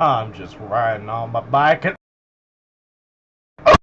I'm just riding on my bike and